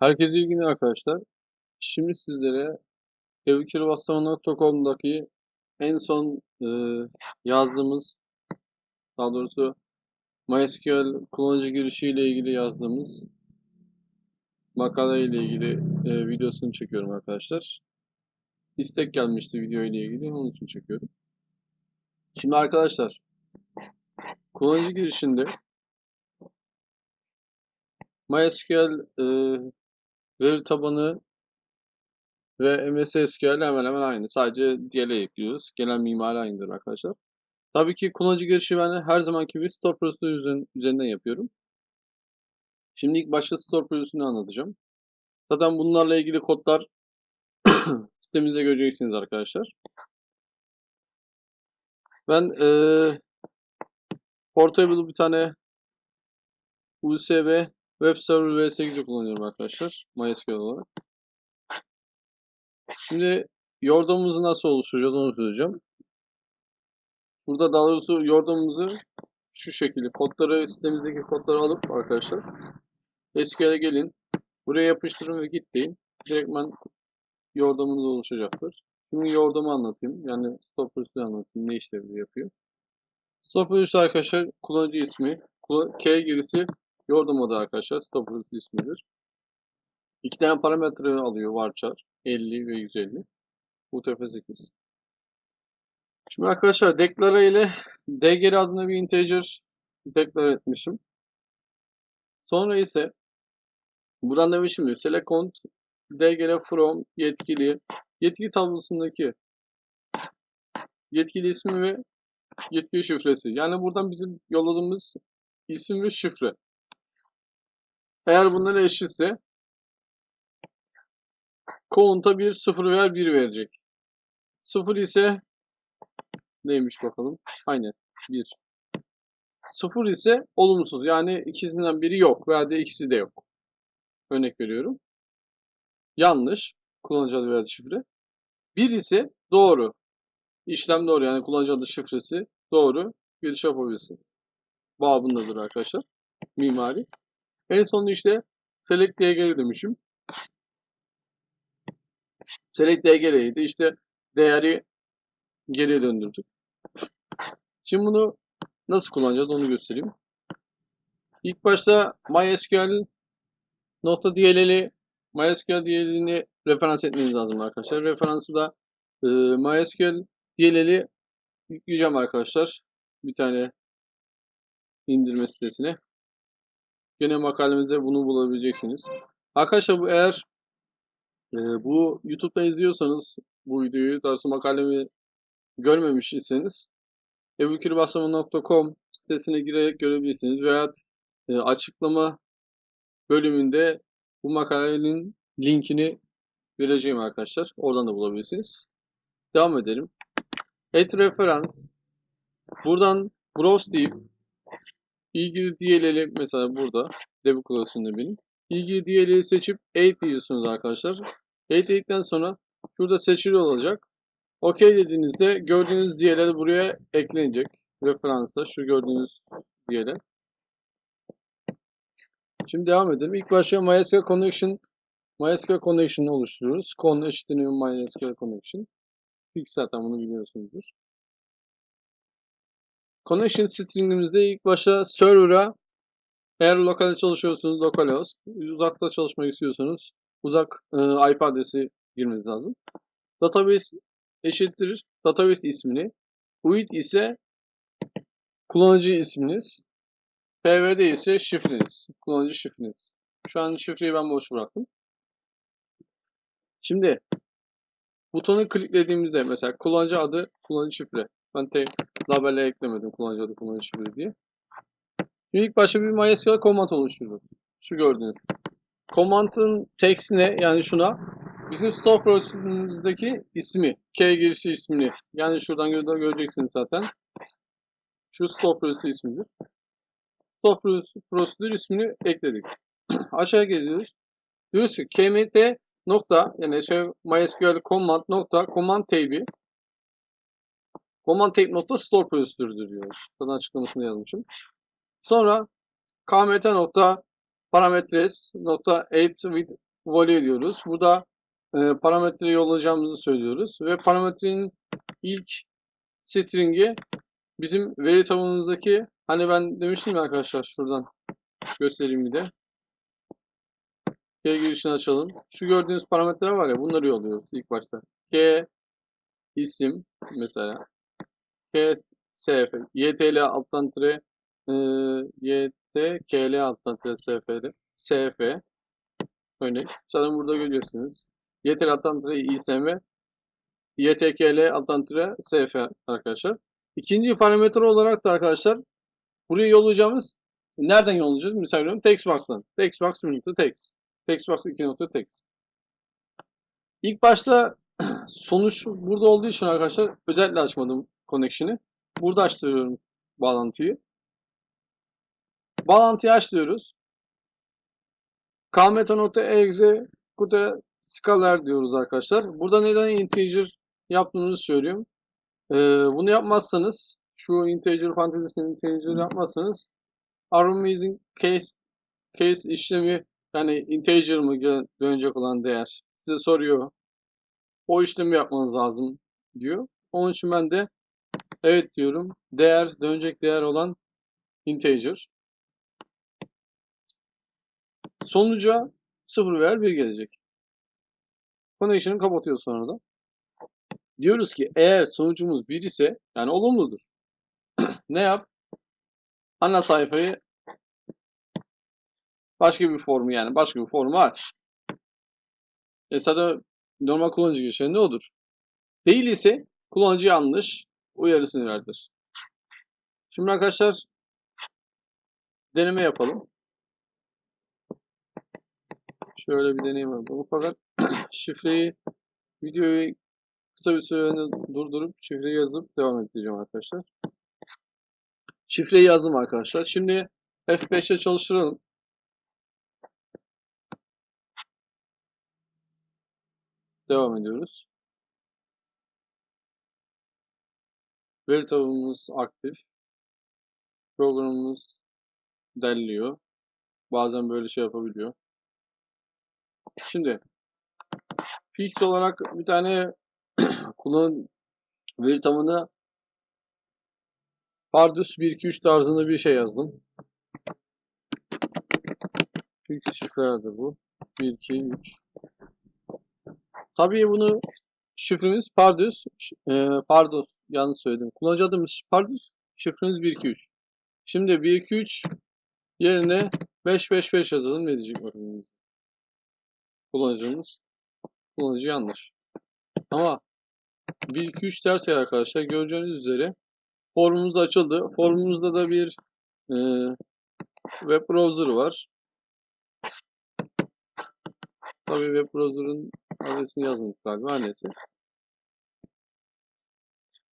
Herkese iyi günler arkadaşlar. Şimdi sizlere evkirbaslama.com'daki en son e, yazdığımız, daha doğrusu MySQL kullanıcı girişi ile ilgili yazdığımız makale ile ilgili e, videosunu çekiyorum arkadaşlar. İstek gelmişti video ile ilgili, onun için çekiyorum. Şimdi arkadaşlar, kullanıcı girişinde MySQL e, veri tabanı ve MS SQL hemen hemen aynı. Sadece DL'e ekliyoruz. Gelen mimari aynıdır arkadaşlar. Tabii ki kullanıcı girişi ben her zamanki gibi store prosedürü üzerinden yapıyorum. Şimdi ilk başta store prosedürünü anlatacağım. Zaten bunlarla ilgili kodlar sitemizde göreceksiniz arkadaşlar. Ben ee, portable bir tane USB Web Server v8'i kullanıyorum arkadaşlar. MySQL olarak. Şimdi yordamımızı nasıl oluşturacağız onu söyleyeceğim. Burada daha doğrusu yordamımızı şu şekilde kodları sitemizdeki kodları alıp arkadaşlar SQL'e gelin. Buraya yapıştırın ve git deyin. Direktmen yordamınız oluşacaktır. Şimdi yordamı anlatayım. Yani stop prosedürü anlatayım. Ne işlevi yapıyor. Stop prosedürü arkadaşlar kullanıcı ismi. K girisi yordam adı arkadaşlar. Stop prosedürü ismidir. İki tane parametre alıyor varchar. 50 ve 150. UTF-8. Şimdi arkadaşlar declare ile dgr adında bir integer declare etmişim. Sonra ise buradan demişim ki select count dgr from yetkili yetki tablosundaki yetkili ismi ve yetkili şifresi. Yani buradan bizim yolladığımız isim ve şifre. Eğer bunlar eşitse count'a bir 0 veya 1 verecek. 0 ise neymiş bakalım. Aynen 1. 0 ise olumsuz. Yani ikisinden biri yok veya de ikisi de yok. Örnek veriyorum. Yanlış. Kullanıcı adı veya şifre. 1 ise doğru. İşlem doğru. Yani kullanıcı adı şifresi doğru. Giriş yapabilirsin. Babındadır arkadaşlar. Mimari. En sonunda işte select geri demişim. Select DGR'ydi. İşte değeri geriye döndürdük. Şimdi bunu nasıl kullanacağız onu göstereyim. İlk başta MySQL nokta DLL'i MySQL DLL'ini referans etmeniz lazım arkadaşlar. Referansı da e, MySQL DLL'i yükleyeceğim arkadaşlar. Bir tane indirme sitesine. Gene makalemizde bunu bulabileceksiniz. Arkadaşlar bu eğer e, bu YouTube'da izliyorsanız bu videoyu daha sonra makalemi görmemiş iseniz ebukirbaslama.com sitesine girerek görebilirsiniz veya e, açıklama bölümünde bu makalenin linkini vereceğim arkadaşlar. Oradan da bulabilirsiniz. Devam edelim. Et referans. Buradan browse deyip ilgili DLL'i mesela burada debug klasöründe benim. İlgili DLL'i seçip 8 diyorsunuz arkadaşlar. 8 dedikten sonra şurada seçili olacak. OK dediğinizde gördüğünüz DLL buraya eklenecek. Referansa şu gördüğünüz DLL. Şimdi devam edelim. İlk başta MySQL Connection MySQL Connection'ı oluşturuyoruz. Con eşitliği MySQL Connection. Fix zaten bunu biliyorsunuzdur. Connection string'imizde ilk başta server'a eğer lokalde çalışıyorsunuz localhost, uzakta çalışmak istiyorsanız uzak e, IP adresi girmeniz lazım. Database eşittir database ismini. UID ise kullanıcı isminiz. PVD ise şifreniz. Kullanıcı şifreniz. Şu an şifreyi ben boş bıraktım. Şimdi butonu kliklediğimizde mesela kullanıcı adı, kullanıcı şifre. Ben tek label'e eklemedim kullanıcı adı, kullanıcı şifre diye. Şimdi ilk başta bir MySQL command oluşturuyoruz. Şu gördüğünüz. Command'ın text'ine yani şuna bizim store prosedürümüzdeki ismi, K girişi ismini yani şuradan gö göreceksiniz zaten. Şu store prosedür ismidir. Store prosedür ismini ekledik. Aşağı geliyoruz. Diyoruz ki kmt nokta yani şey MySQL command nokta command tabi command tape nokta store diyoruz. Zaten açıklamasını yazmışım. Sonra kmt nokta parametres nokta 8 with value diyoruz. Burada e, parametre yollayacağımızı söylüyoruz. Ve parametrenin ilk string'i bizim veri tabanımızdaki hani ben demiştim ya arkadaşlar şuradan göstereyim bir de. K girişini açalım. Şu gördüğünüz parametreler var ya bunları yolluyoruz ilk başta. K isim mesela K SF YTL alttan tire e, YT KL alttan tire SF'de SF örnek. Zaten burada görüyorsunuz. YTL alttan tire ISM YTKL alttan tire SF arkadaşlar. İkinci parametre olarak da arkadaşlar buraya yollayacağımız nereden yollayacağız? Misal veriyorum textbox'tan. Textbox 1 nokta text. Textbox 2 nokta text. İlk başta sonuç burada olduğu için arkadaşlar özellikle açmadım connection'ı. Burada açtırıyorum bağlantıyı. Bağlantıyı açıyoruz. kmeta.exe kutu scalar diyoruz arkadaşlar. Burada neden integer yaptığımızı söylüyorum. Ee, bunu yapmazsanız şu integer fantasy integer yapmazsanız amazing case case işlemi yani integer mı dönecek olan değer size soruyor. O işlemi yapmanız lazım diyor. Onun için ben de evet diyorum. Değer dönecek değer olan integer. Sonuca 0 veya 1 gelecek. Connection'ı kapatıyor sonra da. Diyoruz ki eğer sonucumuz 1 ise yani olumludur. ne yap? Ana sayfayı başka bir formu yani başka bir formu aç. E normal kullanıcı girişinde odur. Değil ise kullanıcı yanlış uyarısını verdir. Şimdi arkadaşlar deneme yapalım. Şöyle bir deneyim yapalım. Fakat şifreyi videoyu kısa bir süreliğine durdurup şifreyi yazıp devam edeceğim arkadaşlar. Şifreyi yazdım arkadaşlar. Şimdi F5'te çalıştıralım. Devam ediyoruz. Veri tabanımız aktif. Programımız derliyor. Bazen böyle şey yapabiliyor. Şimdi fix olarak bir tane kullan veri tabanı Pardus 1-2-3 tarzında bir şey yazdım. Fix şifrelerdir bu. 1-2-3 Tabii bunu şifremiz Pardus. E, Pardus yanlış söyledim. Kullanıcı adımız Pardus. Şifremiz 1-2-3. Şimdi 1-2-3 yerine 5-5-5 yazalım. Ne diyecek bakalım. Kullanıcımız. Kullanıcı yanlış. Ama 1-2-3 derse arkadaşlar göreceğiniz üzere formumuz açıldı. Formumuzda da bir e, web browser var. Tabii web browser'ın adresini yazmadık galiba neyse.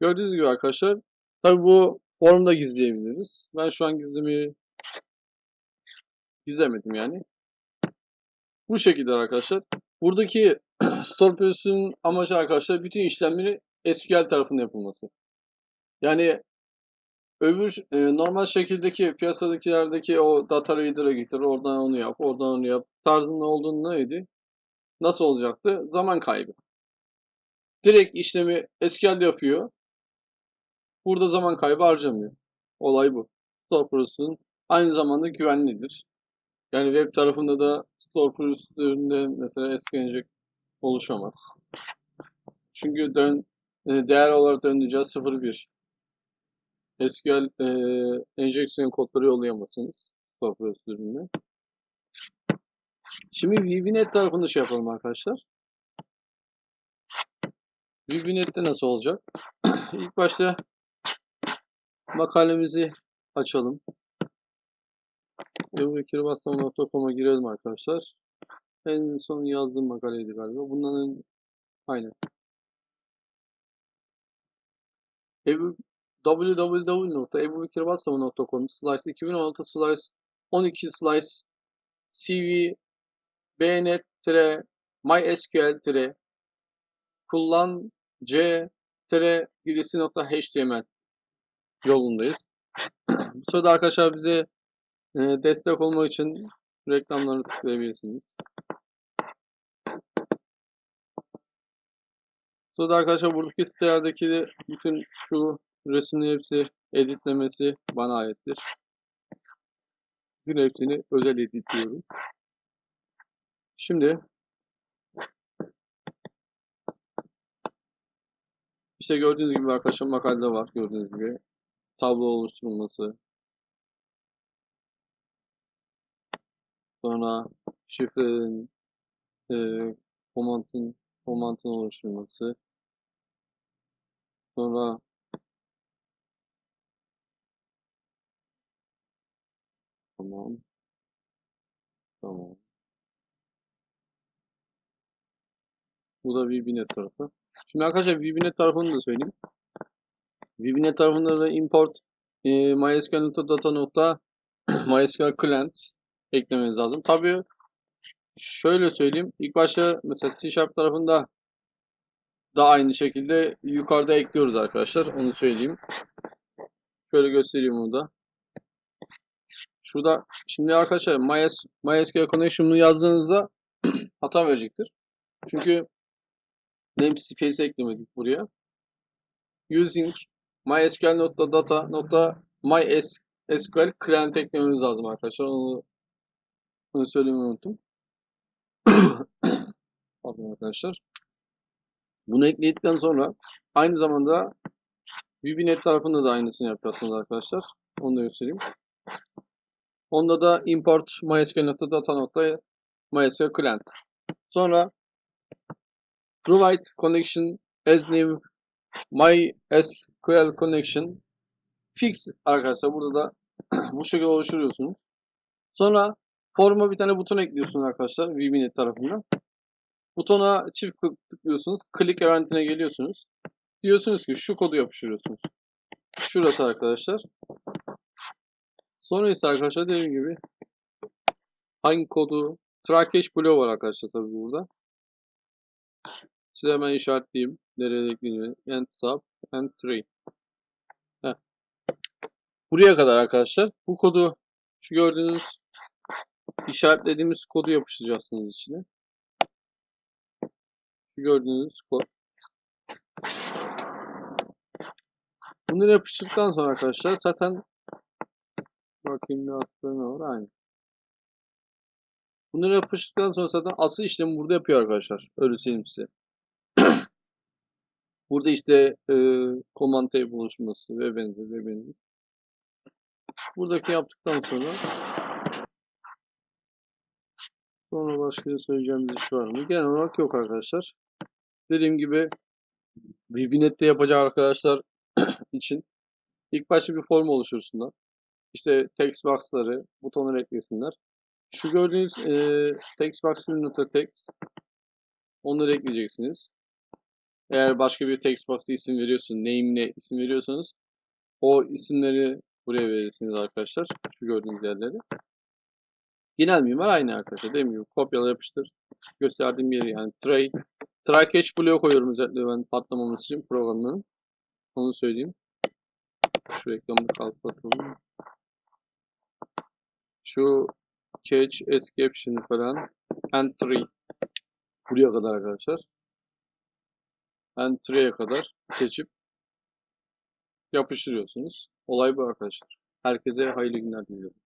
Gördüğünüz gibi arkadaşlar tabii bu formda gizleyebiliriz. Ben şu an gizlemeyi gizlemedim yani. Bu şekilde arkadaşlar. Buradaki store process'ün amacı arkadaşlar bütün işlemleri SQL tarafında yapılması. Yani öbür e, normal şekildeki piyasadakilerdeki o data reader'a getir, oradan onu yap, oradan onu yap tarzında olduğunu neydi? Nasıl olacaktı? Zaman kaybı. Direkt işlemi SQL yapıyor. Burada zaman kaybı harcamıyor. Olay bu. Store Process'ın aynı zamanda güvenlidir. Yani web tarafında da Store Process'lerinde mesela SQL oluşamaz. Çünkü dön, e, değer olarak döndüreceğiz 0.1. SQL e, enjeksiyon kodları yollayamazsınız Store. Şimdi VBNet tarafında şey yapalım arkadaşlar. VBNet'te nasıl olacak? İlk başta makalemizi açalım. ebubekirbassam.com'a girelim arkadaşlar. En son yazdığım makaleydi galiba. Bundan aynen. Ebu, www.ebubekirbassam.com slice 2016 slice 12 slice cv bnet mysql kullan c girisi.html yolundayız. Bu sırada arkadaşlar bize e, destek olmak için reklamlarını tıklayabilirsiniz. Sonra arkadaşlar buradaki sitelerdeki bütün şu resimlerin hepsi editlemesi bana aittir. Bütün hepsini özel editliyorum. Şimdi işte gördüğünüz gibi arkadaşlar makalede var gördüğünüz gibi tablo oluşturulması sonra şifrelerin e, komantın komantın oluşturulması sonra tamam tamam bu da VBNet tarafı. Şimdi arkadaşlar VBNet tarafını da söyleyeyim. VBNet tarafında da import e, mysql.data nokta mysql client eklemeniz lazım. Tabii şöyle söyleyeyim. İlk başta mesela C Sharp tarafında da aynı şekilde yukarıda ekliyoruz arkadaşlar. Onu söyleyeyim. Şöyle göstereyim onu da. Şurada şimdi arkadaşlar MyS, MySQL Connection'u yazdığınızda hata verecektir. Çünkü namespace eklemedik buraya. Using mysql.data.mysql client eklememiz lazım arkadaşlar. Onu, onu söylemeyi unuttum. Pardon arkadaşlar. Bunu ekledikten sonra aynı zamanda VBNet tarafında da aynısını yapacaksınız arkadaşlar. Onu da göstereyim. Onda da import mysql.data.mysql client. Sonra provide connection as new MySQL connection fix arkadaşlar burada da bu şekilde oluşturuyorsunuz. Sonra forma bir tane buton ekliyorsunuz arkadaşlar VBNet tarafından. Butona çift tıklıyorsunuz. Click eventine geliyorsunuz. Diyorsunuz ki şu kodu yapıştırıyorsunuz. Şurası arkadaşlar. Sonra ise arkadaşlar dediğim gibi hangi kodu Trakeş bloğu var arkadaşlar tabii burada. Size hemen işaretleyeyim. Nereye ekleniyor? End sub, end tree. Heh. Buraya kadar arkadaşlar. Bu kodu şu gördüğünüz işaretlediğimiz kodu yapıştıracaksınız içine. Şu gördüğünüz kod. Bunları yapıştırdıktan sonra arkadaşlar zaten bakayım ne attığını var aynı. Bunları yapıştırdıktan sonra zaten asıl işlemi burada yapıyor arkadaşlar. Öyle söyleyeyim size. Burada işte e, command table oluşması ve benzeri ve benzeri. Buradaki yaptıktan sonra sonra başka söyleyeceğim bir şey var mı? Genel olarak yok arkadaşlar. Dediğim gibi VBNet'te yapacak arkadaşlar için ilk başta bir form oluştursunlar. İşte text box'ları, butonları eklesinler. Şu gördüğünüz e, text box text onları ekleyeceksiniz. Eğer başka bir text box'a isim veriyorsun, name'le isim veriyorsanız o isimleri buraya verirsiniz arkadaşlar. Şu gördüğünüz yerleri. Genel mimar aynı arkadaşlar. Dediğim gibi kopyala yapıştır. Gösterdiğim yeri yani tray try catch bloğu koyuyorum özellikle ben patlamaması için programların. Onu söyleyeyim. Şu reklamı kapatalım. Şu catch, escape şimdi falan. Entry. Buraya kadar arkadaşlar. Entry'e kadar seçip yapıştırıyorsunuz. Olay bu arkadaşlar. Herkese hayırlı günler diliyorum.